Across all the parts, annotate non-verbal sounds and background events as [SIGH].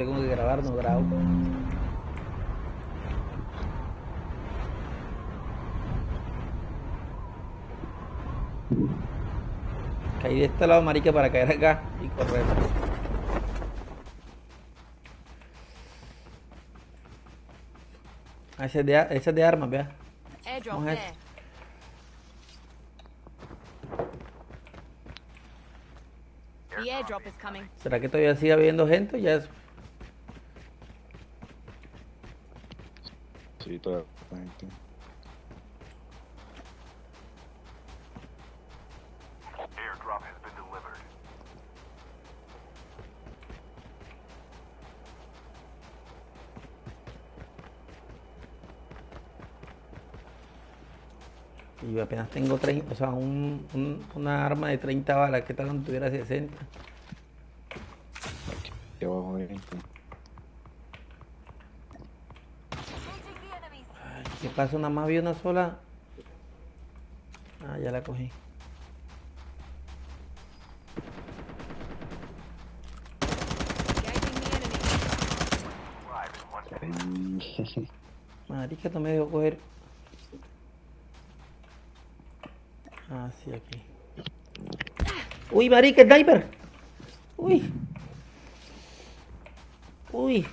Tengo que grabar, no grabo. Caí de este lado, marica, para caer acá y correr. Ah, ese es de, a- ese es de armas, vea. Vamos a ver. ¿Será que todavía sigue habiendo gente? Ya es... y toda esta gente. Y yo apenas tengo 30, o sea, un, un, una arma de 30 balas, ¿qué tal no tuviera 60? Aquí abajo 20. ¿Qué pasa? Nada más vi una sola. Ah, ya la cogí. [LAUGHS] Marica, no me dejó coger. Ah, sí, aquí. Uy, marica, sniper. Uy. Uy.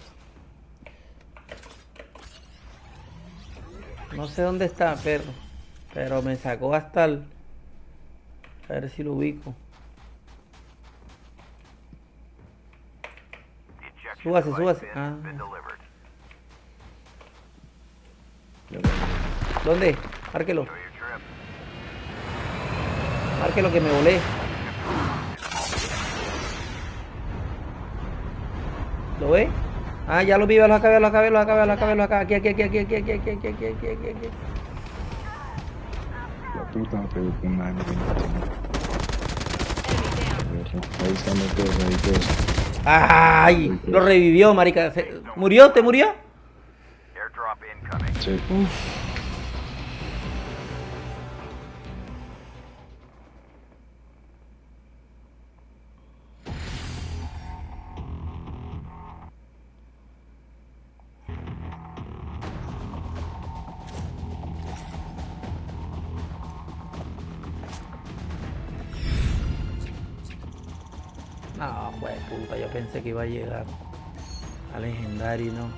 No sé dónde está, perro. Pero me sacó hasta el... A ver si lo ubico. Súbase, súbase. Ah. ¿Dónde? Márquelo. Márquelo que me volé. ¿Lo ve? Ah, ya lo vi, lo acabé, lo acabé, lo acabé, lo acabé, lo acabé. Aquí, aquí, aquí, aquí, aquí, aquí, aquí, aquí, aquí, aquí, aquí, aquí. La puta me pegó con una M20. Enemy down. Ahí están los dos, ahí dos. ¡Ay! Lo revivió, marica. ¿Murió? ¿Te murió? Airdrop incoming. No, pues puta, yo pensé que iba a llegar a legendario, no.